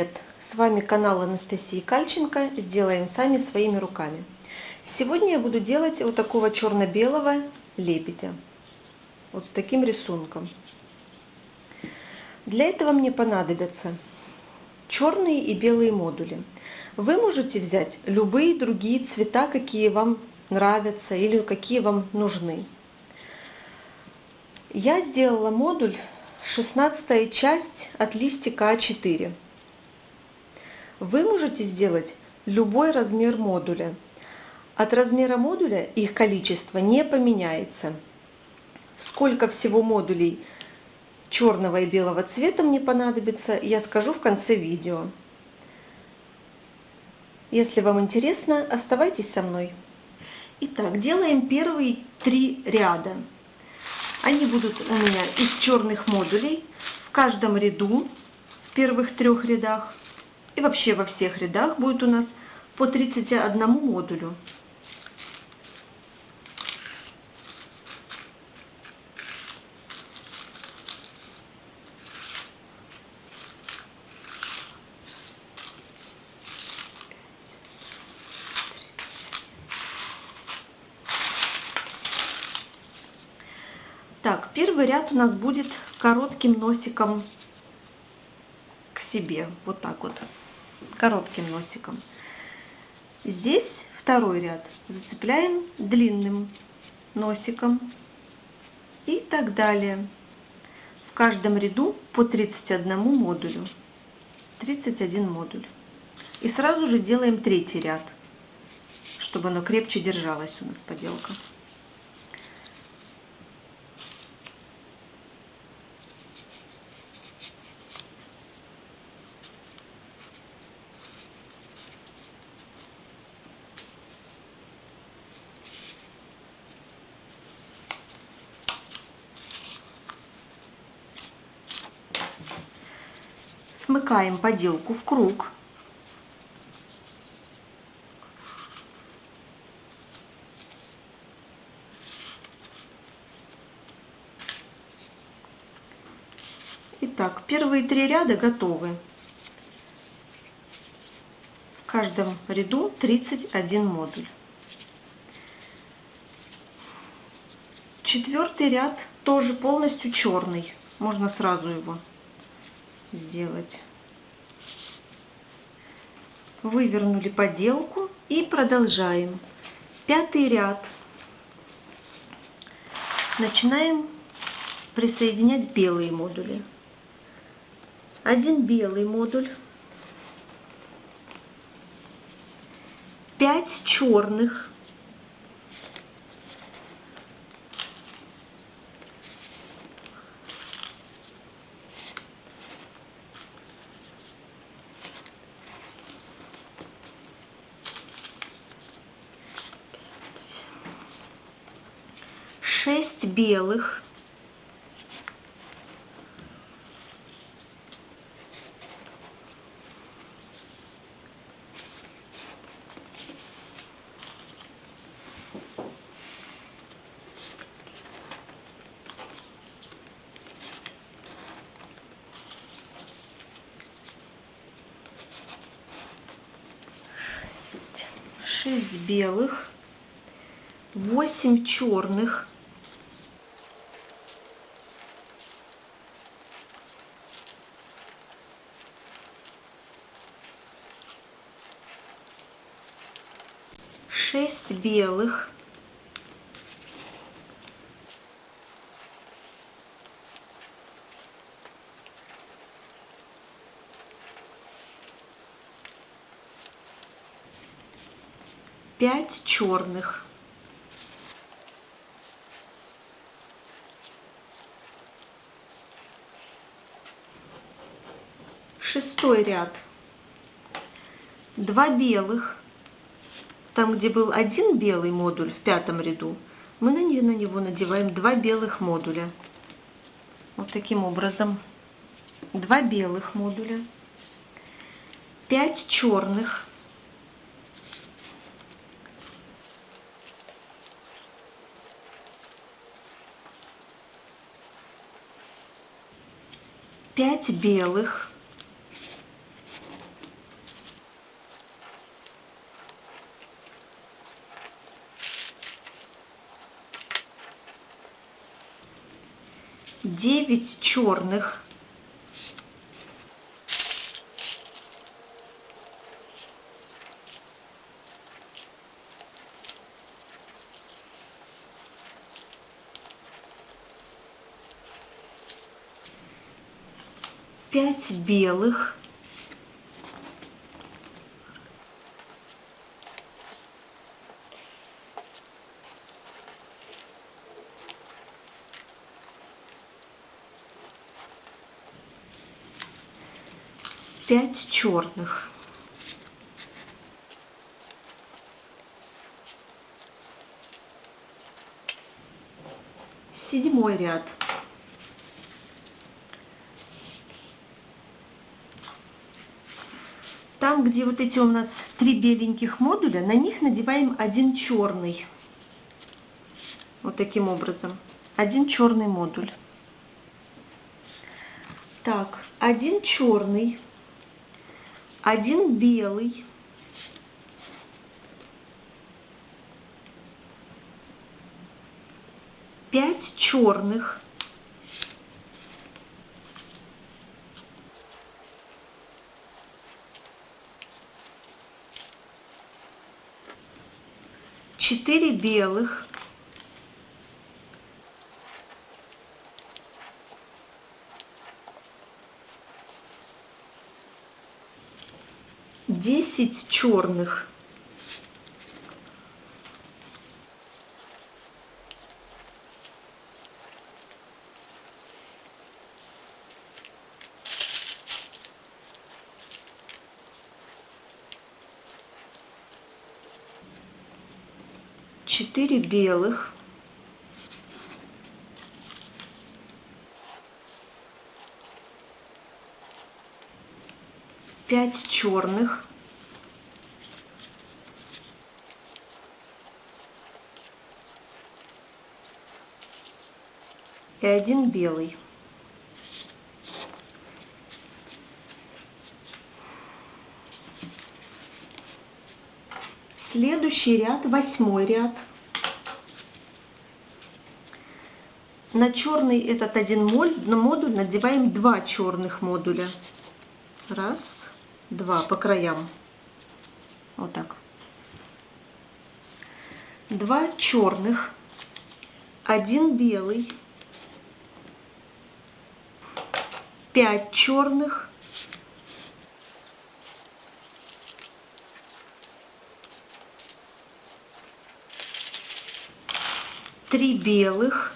привет! С вами канал Анастасии Кальченко «Сделаем сами своими руками». Сегодня я буду делать вот такого черно-белого лебедя. Вот с таким рисунком. Для этого мне понадобятся черные и белые модули. Вы можете взять любые другие цвета, какие вам нравятся или какие вам нужны. Я сделала модуль 16 часть от листика А4. Вы можете сделать любой размер модуля. От размера модуля их количество не поменяется. Сколько всего модулей черного и белого цвета мне понадобится, я скажу в конце видео. Если вам интересно, оставайтесь со мной. Итак, делаем первые три ряда. Они будут у меня из черных модулей. В каждом ряду, в первых трех рядах и вообще во всех рядах будет у нас по 31 модулю. Так, первый ряд у нас будет коротким носиком к себе, вот так вот, коротким носиком. Здесь второй ряд зацепляем длинным носиком и так далее. В каждом ряду по 31 модулю, 31 модуль. И сразу же делаем третий ряд, чтобы оно крепче держалось у нас поделка. Смыкаем поделку в круг. Итак, первые три ряда готовы. В каждом ряду 31 модуль. Четвертый ряд тоже полностью черный. Можно сразу его сделать. Вывернули поделку и продолжаем. Пятый ряд. Начинаем присоединять белые модули. Один белый модуль, пять черных, шесть белых. шесть белых, восемь черных, шесть белых, пять черных. Шестой ряд. Два белых, там, где был один белый модуль в пятом ряду, мы на него надеваем два белых модуля. Вот таким образом. Два белых модуля. Пять черных. Пять белых. 9 черных, пять белых, пять черных. Седьмой ряд. Там, где вот эти у нас три беленьких модуля, на них надеваем один черный. Вот таким образом. Один черный модуль. Так, один черный один белый, пять черных, четыре белых, 10 черных. Четыре белых. 5 черных, и один белый. Следующий ряд, восьмой ряд. На черный этот один модуль надеваем два черных модуля. Раз, два по краям. Вот так. Два черных, один белый, пять черных, три белых,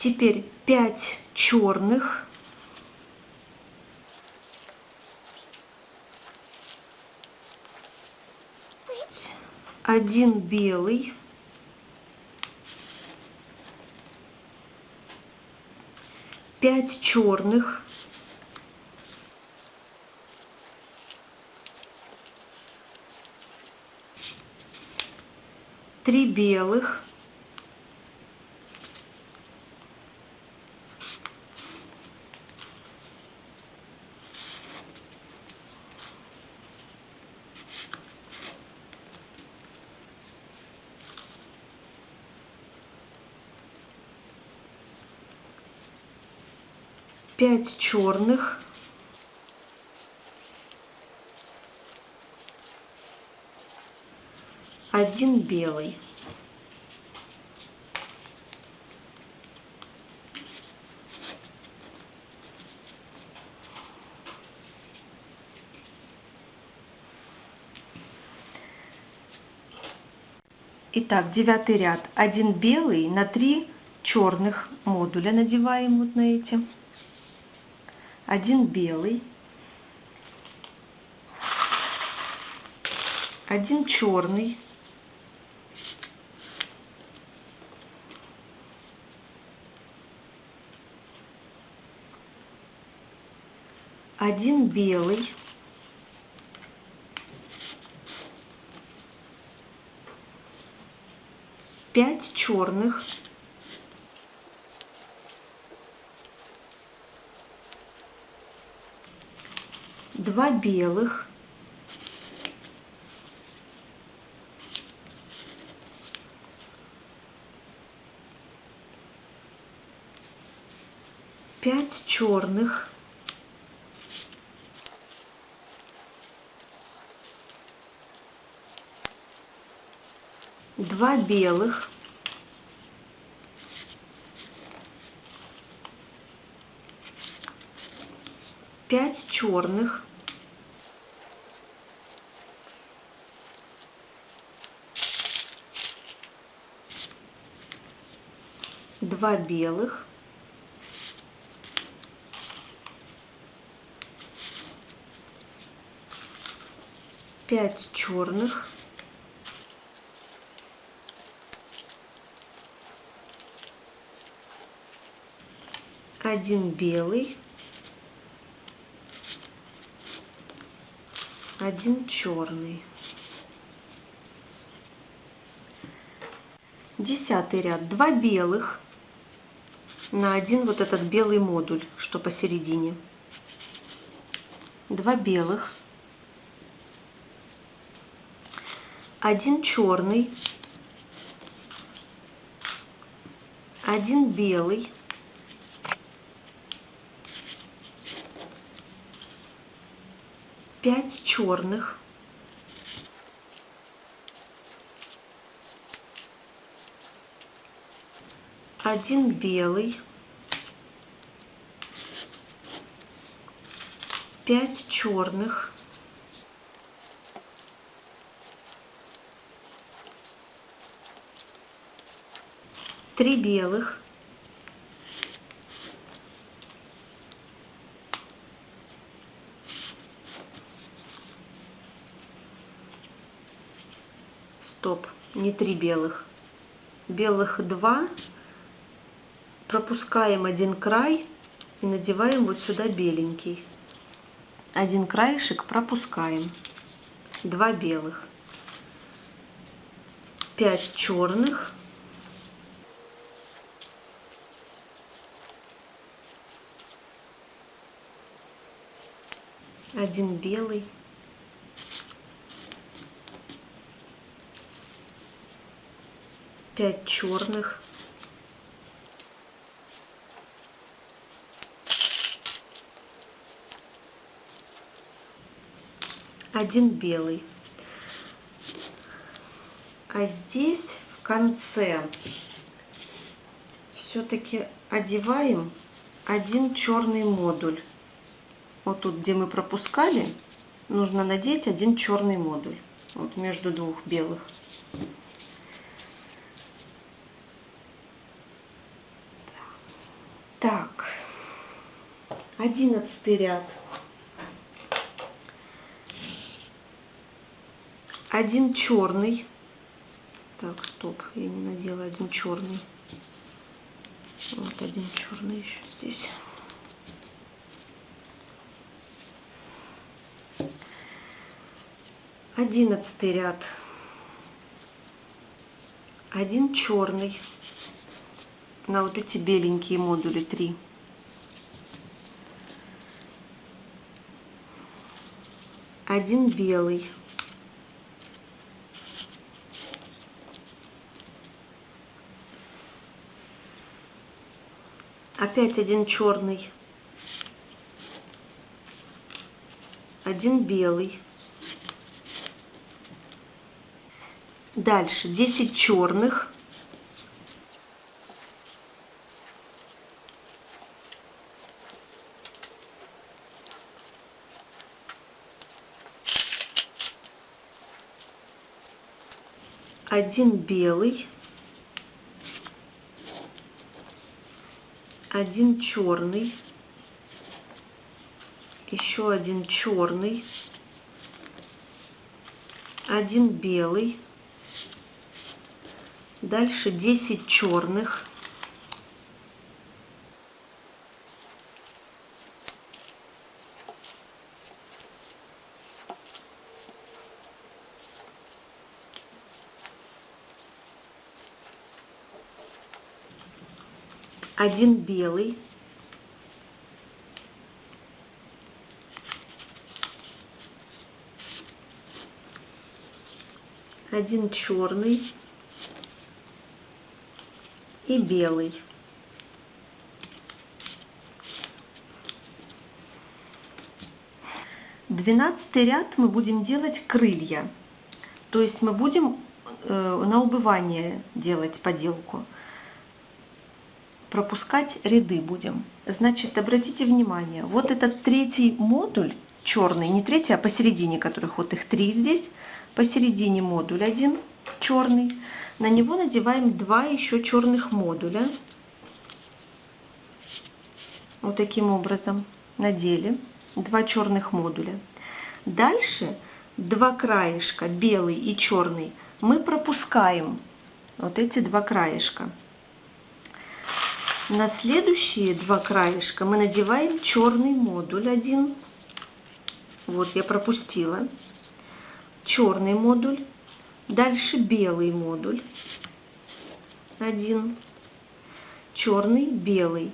Теперь 5 черных. Один белый. Пять черных. Три белых. Пять черных, один белый. Итак, девятый ряд. Один белый на три черных модуля надеваем вот на эти один белый, один черный, один белый, пять черных, два белых, пять черных, два белых, пять черных, два белых, пять черных, один белый, один черный. Десятый ряд. Два белых на один вот этот белый модуль, что посередине. Два белых. Один черный. Один белый. Пять черных. Один белый, пять черных, три белых, стоп, не три белых, белых два, пропускаем один край и надеваем вот сюда беленький. Один краешек пропускаем. Два белых. Пять черных. Один белый. Пять черных. Один белый. А здесь в конце все-таки одеваем один черный модуль. Вот тут, где мы пропускали, нужно надеть один черный модуль. Вот между двух белых. Так, одиннадцатый ряд. Один черный. Так, стоп, я не надела один черный. Вот один черный еще здесь. Одиннадцатый ряд. Один черный на вот эти беленькие модули три. Один белый. Опять один черный, один белый. Дальше 10 черных. Один белый. Один черный, еще один черный, один белый, дальше 10 черных, один белый. Один черный и белый. Двенадцатый ряд мы будем делать крылья, то есть мы будем э, на убывание делать поделку. Пропускать ряды будем. Значит, обратите внимание, вот этот третий модуль, черный, не третий, а посередине, которых вот их три здесь, посередине модуль один черный, на него надеваем два еще черных модуля. Вот таким образом надели два черных модуля. Дальше два краешка, белый и черный, мы пропускаем вот эти два краешка. На следующие два краешка мы надеваем черный модуль один. Вот я пропустила. Черный модуль. Дальше белый модуль. Один. Черный, белый.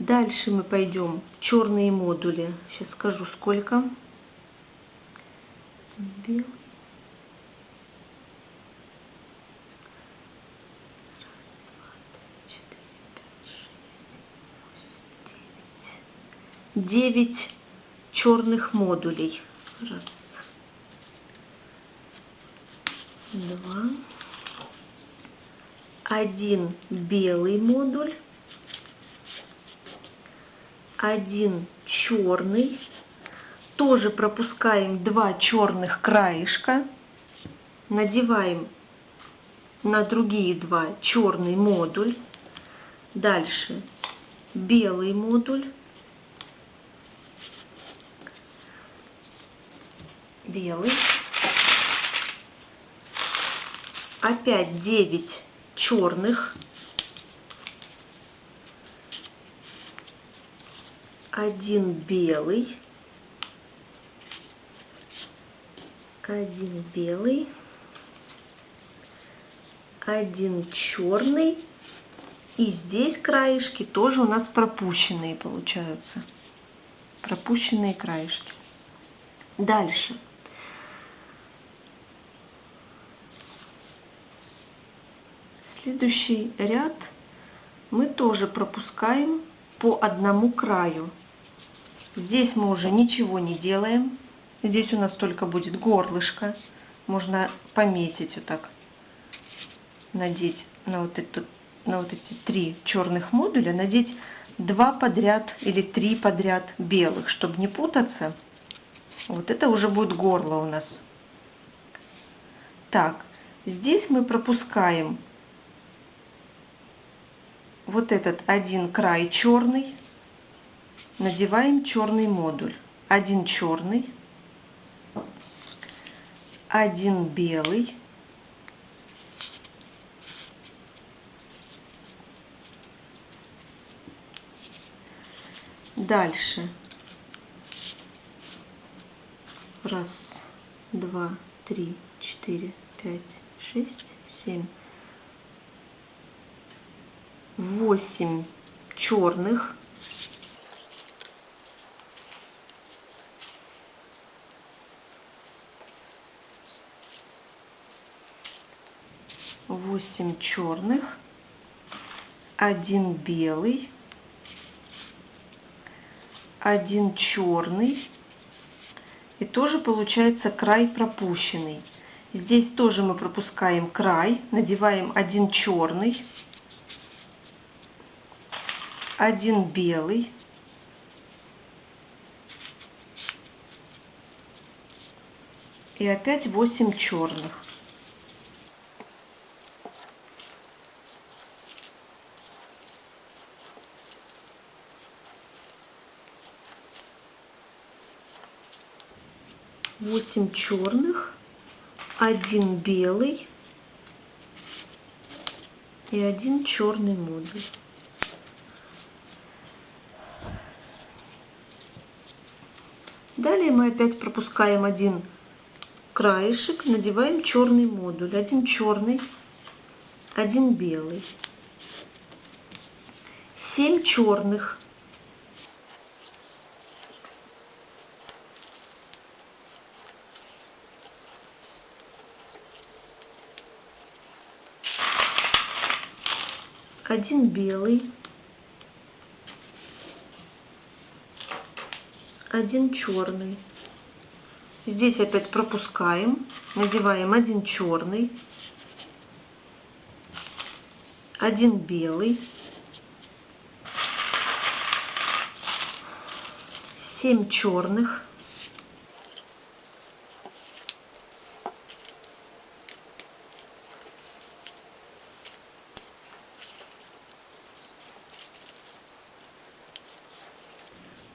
Дальше мы пойдем черные модули. Сейчас скажу сколько. Белый. Девять черных модулей. Раз. Два. Один белый модуль один черный, тоже пропускаем два черных краешка, надеваем на другие два черный модуль, дальше белый модуль, белый, опять 9 черных, один белый, один белый, один черный. И здесь краешки тоже у нас пропущенные получаются. Пропущенные краешки. Дальше. Следующий ряд мы тоже пропускаем по одному краю. Здесь мы уже ничего не делаем. Здесь у нас только будет горлышко. Можно пометить вот так, надеть на вот, эту, на вот эти три черных модуля, надеть два подряд или три подряд белых, чтобы не путаться. Вот это уже будет горло у нас. Так, здесь мы пропускаем вот этот один край черный, надеваем черный модуль. Один черный, один белый, Дальше. Раз, два, три, четыре, пять, шесть, семь, восемь черных восемь черных, один белый, один черный и тоже получается край пропущенный. Здесь тоже мы пропускаем край, надеваем один черный, один белый, и опять 8 черных. Восемь черных, один белый и один черный модуль. Далее мы опять пропускаем один краешек, надеваем черный модуль. Один черный, один белый. 7 черных. Один белый. Один черный. Здесь опять пропускаем, надеваем один черный, один белый, семь черных,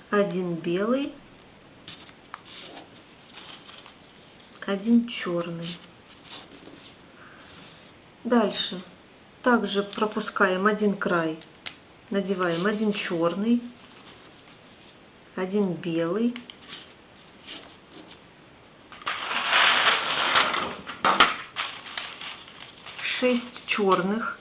один белый, один черный. Дальше. Также пропускаем один край, надеваем один черный, один белый, шесть черных,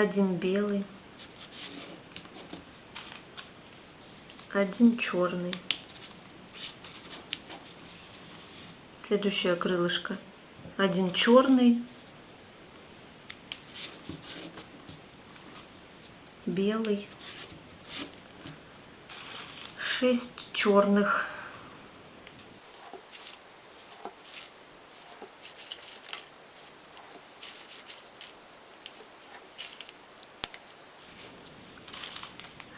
один белый, один черный. Следующее крылышко. Один черный, белый, шесть черных.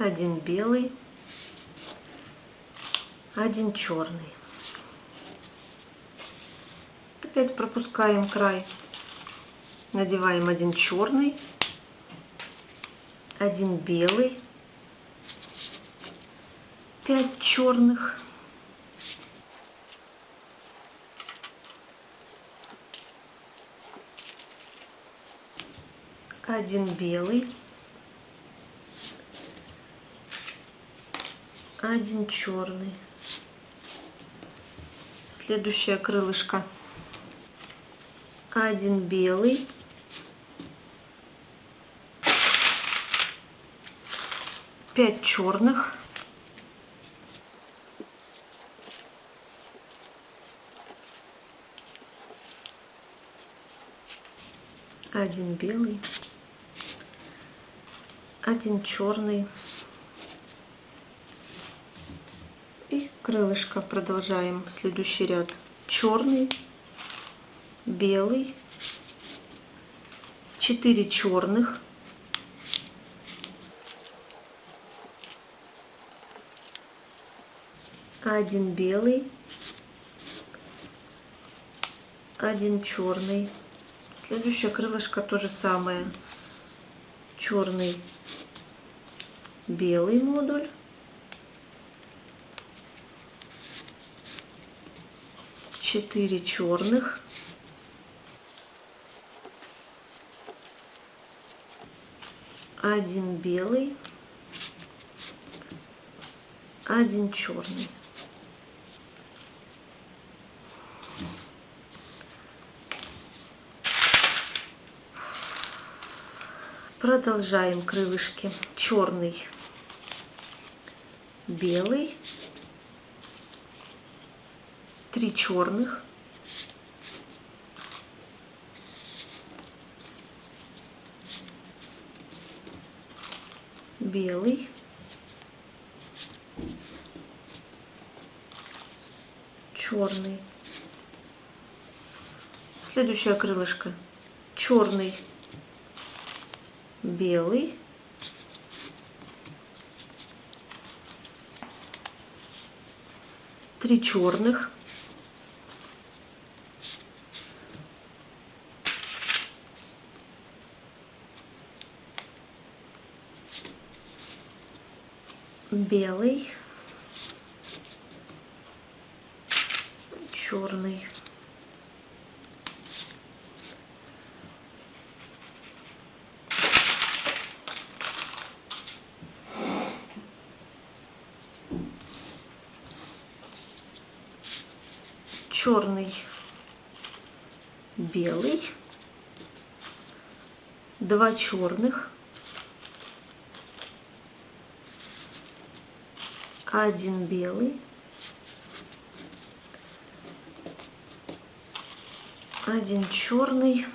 Один белый, один черный. Опять пропускаем край, надеваем один черный, один белый, пять черных, один белый, один черный. Следующее крылышко. Один белый. Пять черных. Один белый. Один черный. Крылышко продолжаем следующий ряд. Черный белый. 4 черных один белый. Один черный следующее крылышко то же самое. Черный белый модуль четыре черных. Один белый один черный. Продолжаем крылышки. Черный белый три черных, белый, черный. Следующее крылышко. Черный, белый, три черных, белый, черный. черный, белый, два черных, один белый, один черный.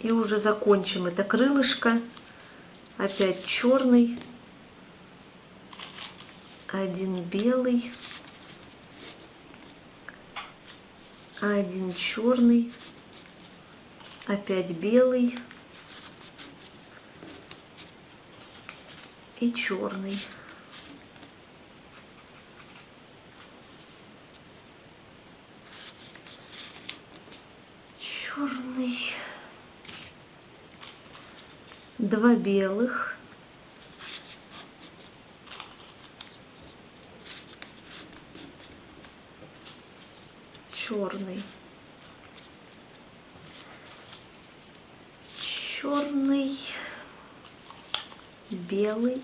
И уже закончим это крылышко. Опять черный. Один белый. Один черный. Опять белый. И черный два белых. Черный. Черный. Белый.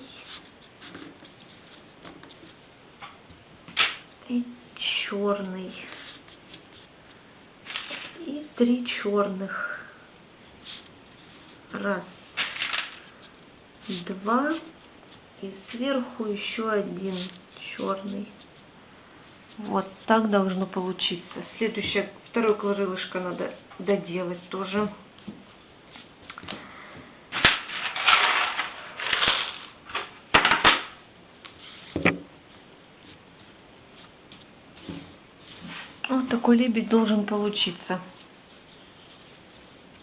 И черный. И три черных. Раз два и сверху еще один черный вот так должно получиться следующее второе крылышко надо доделать тоже Вот такой лебедь должен получиться.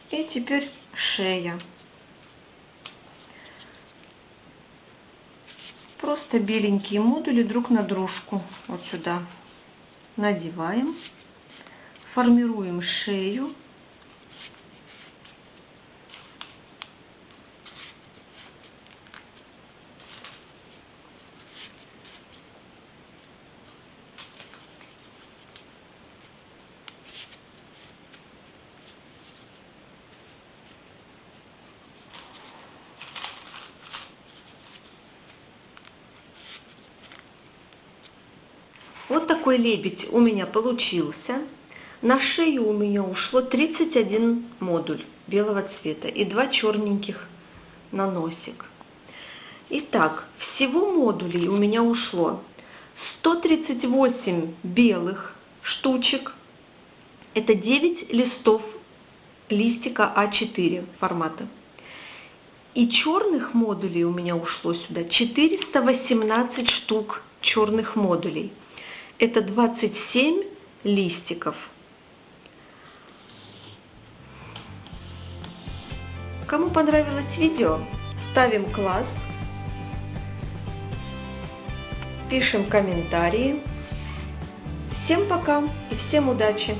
И теперь шея. Просто беленькие модули друг на дружку. Вот сюда надеваем. Формируем шею. Вот такой лебедь у меня получился. На шею у меня ушло 31 модуль белого цвета и два черненьких на носик. Итак, всего модулей у меня ушло 138 белых штучек. Это 9 листов листика А4 формата. И черных модулей у меня ушло сюда 418 штук черных модулей это 27 листиков. Кому понравилось видео, ставим класс, пишем комментарии. Всем пока и всем удачи!